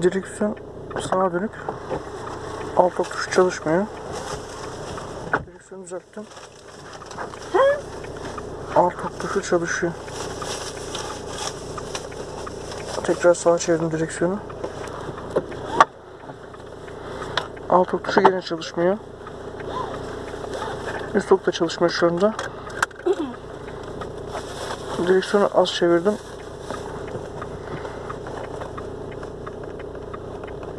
Direksiyon sağa dönük. Alt ok tuşu çalışmıyor. Direksiyonu düzelttim. Alt tuşu çalışıyor. Tekrar sağa çevirdim direksiyonu. Alt tuşu gene çalışmıyor. Üst da çalışmıyor şu anda. Direksiyonu az çevirdim.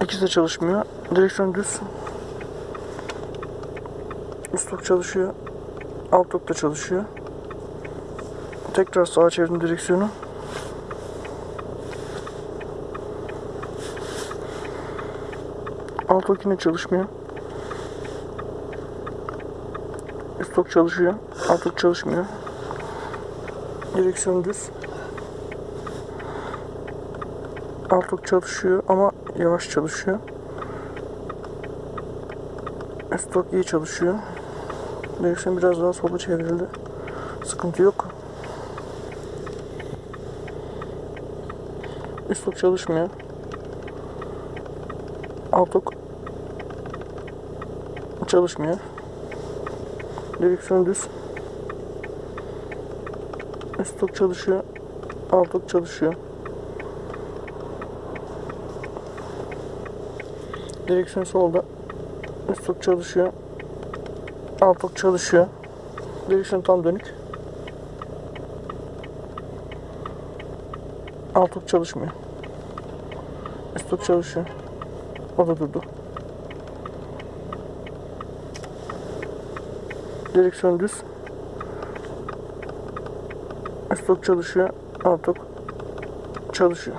İkisi de çalışmıyor. Direksiyon düz. Üst ok çalışıyor. Alt ok da çalışıyor. Tekrar sağa çevirdim direksiyonu. Alt ok yine çalışmıyor. Üst ok çalışıyor. Alt ok çalışmıyor. Direksiyon düz. Alt ok çalışıyor ama yavaş çalışıyor. Üst ok iyi çalışıyor. Direksiyon biraz daha sola çevrildi. Sıkıntı yok. Üst ok çalışmıyor. Alt ok çalışmıyor. Direksiyon düz. Üst ok çalışıyor. Alt ok çalışıyor. Direksiyon solda. Üst ok çalışıyor. Alt ok çalışıyor. Direksiyon tam dönük. Alt ok çalışmıyor. Üst ok çalışıyor. O da durdu. Direksiyon düz. Üst ok çalışıyor. Alt ok çalışıyor.